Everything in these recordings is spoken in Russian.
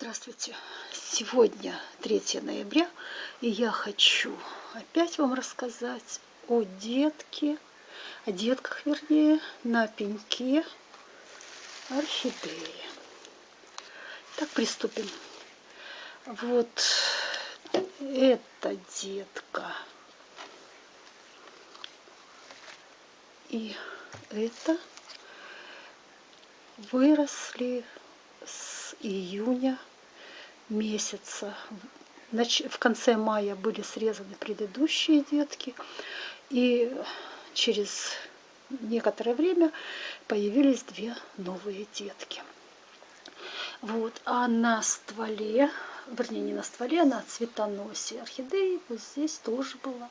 Здравствуйте! Сегодня 3 ноября, и я хочу опять вам рассказать о детке, о детках, вернее, на пеньке орхидеи. Так, приступим. Вот эта детка и это выросли с июня месяца. В конце мая были срезаны предыдущие детки, и через некоторое время появились две новые детки. Вот, а на стволе, вернее не на стволе, а на цветоносе орхидеи вот здесь тоже была,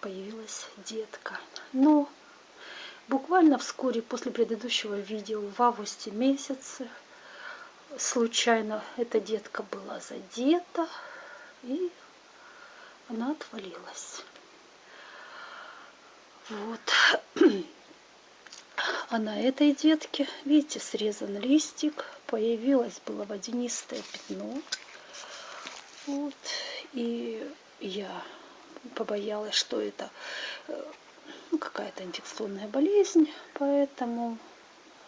появилась детка. Но буквально вскоре после предыдущего видео в августе месяце случайно эта детка была задета, и она отвалилась. Вот. А на этой детке, видите, срезан листик, появилось было водянистое пятно. Вот. И я побоялась, что это э, ну, какая-то инфекционная болезнь, поэтому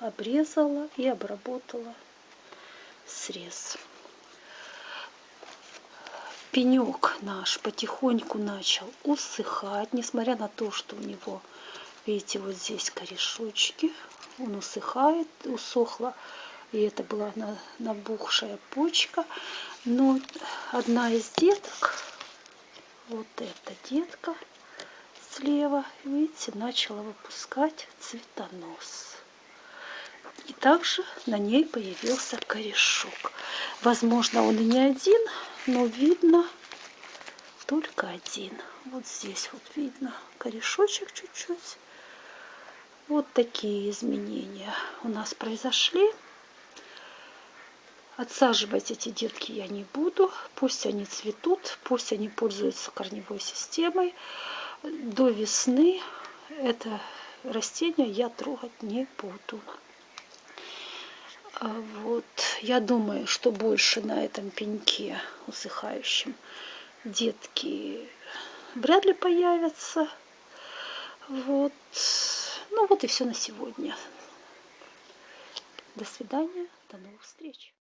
обрезала и обработала срез. Пенек наш потихоньку начал усыхать, несмотря на то, что у него, видите, вот здесь корешочки, он усыхает, усохла, и это была набухшая почка. Но одна из деток, вот эта детка слева, видите, начала выпускать цветонос. И также на ней появился корешок. Возможно, он и не один, но видно только один. Вот здесь вот видно корешочек чуть-чуть. Вот такие изменения у нас произошли. Отсаживать эти детки я не буду. Пусть они цветут, пусть они пользуются корневой системой. До весны это растение я трогать не буду. А вот, я думаю, что больше на этом пеньке усыхающем детки вряд ли появятся. Вот. Ну вот и все на сегодня. До свидания, до новых встреч.